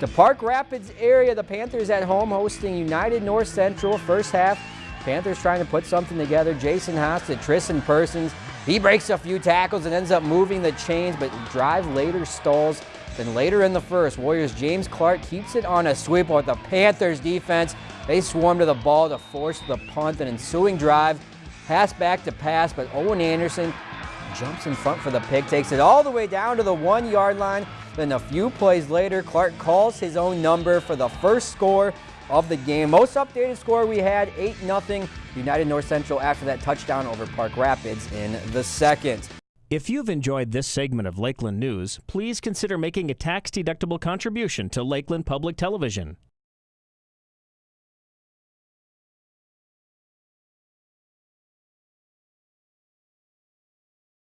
to Park Rapids area. The Panthers at home hosting United North Central. First half, Panthers trying to put something together. Jason Haas to Tristan Persons. He breaks a few tackles and ends up moving the chains, but drive later stalls. Then later in the first, Warriors James Clark keeps it on a sweep with the Panthers defense. They swarm to the ball to force the punt. An ensuing drive, pass back to pass, but Owen Anderson jumps in front for the pick, takes it all the way down to the one yard line. Then a few plays later, Clark calls his own number for the first score of the game. Most updated score we had 8-0 United North Central after that touchdown over Park Rapids in the second. If you've enjoyed this segment of Lakeland News, please consider making a tax-deductible contribution to Lakeland Public Television.